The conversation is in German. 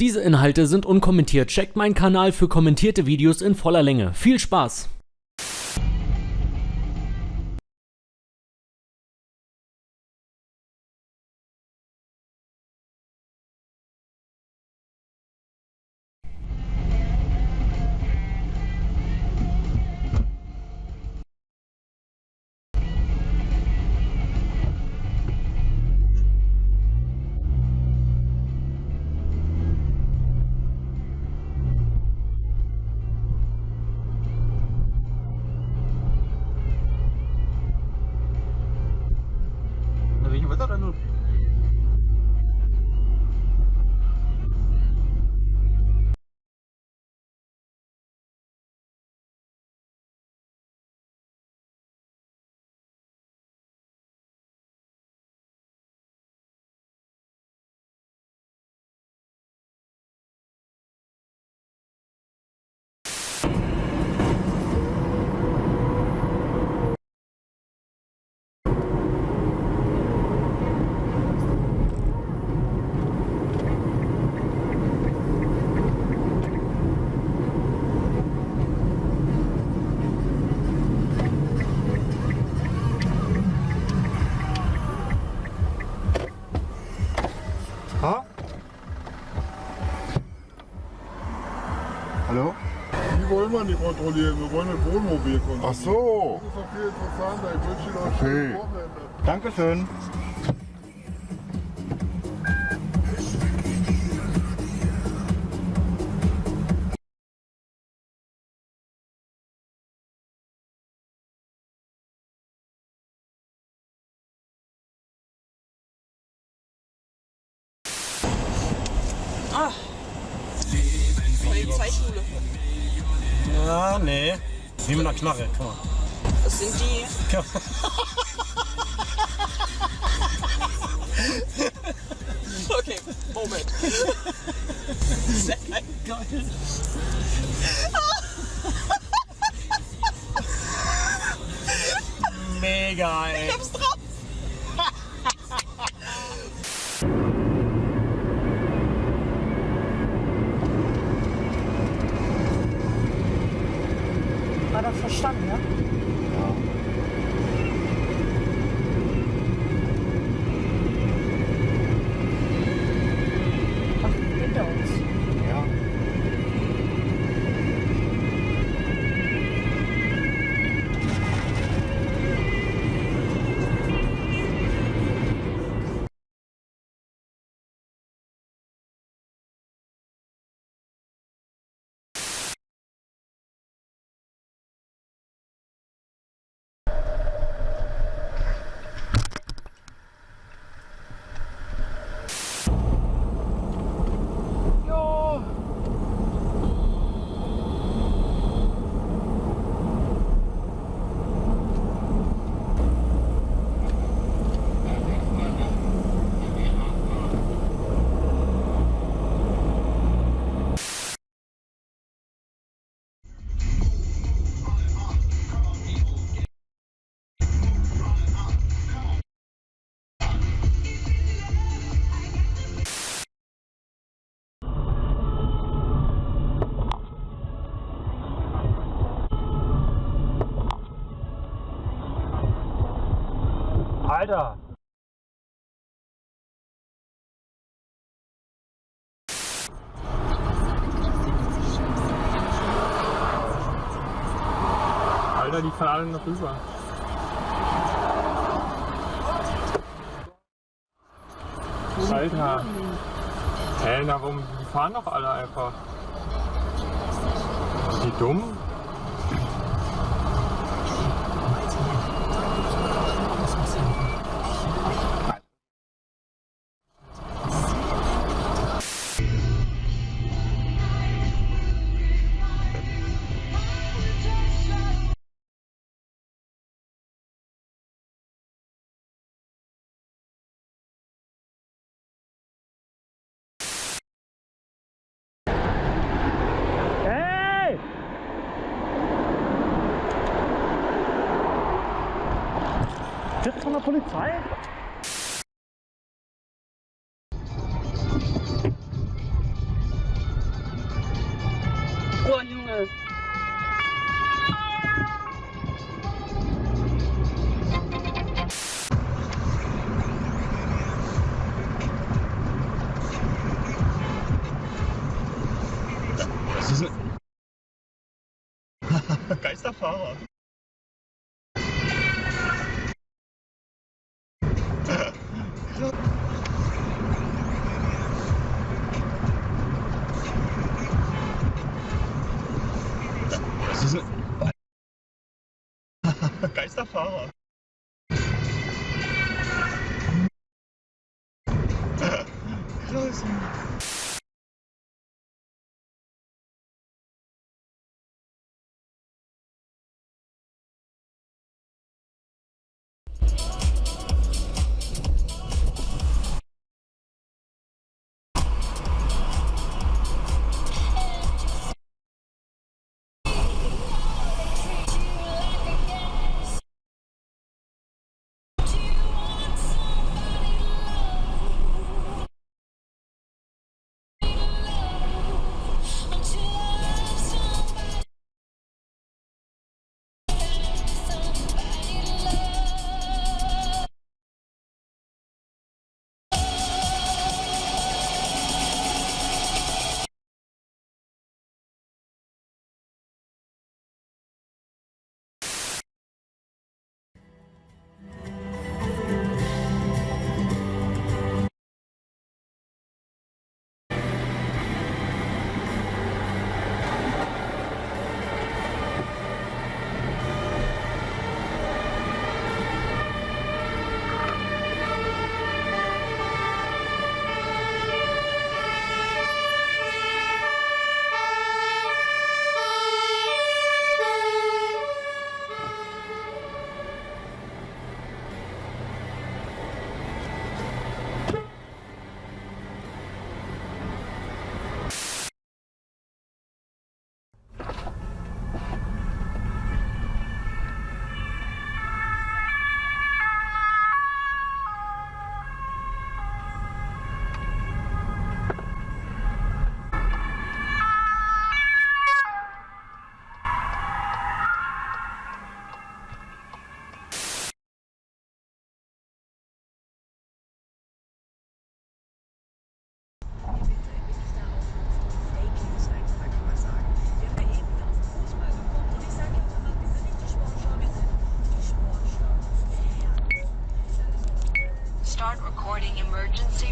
Diese Inhalte sind unkommentiert. Checkt meinen Kanal für kommentierte Videos in voller Länge. Viel Spaß! Ha? Hallo? Die wollen wir nicht kontrollieren, wir wollen das Wohnmobil kontrollieren. Ach so. Das ist doch viel interessanter. Ich wünsche Ihnen noch ein Okay. schönes Wochenende. Dankeschön. Polizeischule. Ja, nee. Wie mit einer Knarre, guck mal. Das sind die. Okay, Moment. Sehr geil. Mega, ey. Ich hab's drauf. Verstanden, ja? Alter. Alter, die fahren alle noch rüber. Alter. Hä, na warum? Die fahren doch alle einfach. Sind die dumm? der Polizei? Boah, Junge. Geisterfahrer. Geisterfahrer. Klasse. emergency.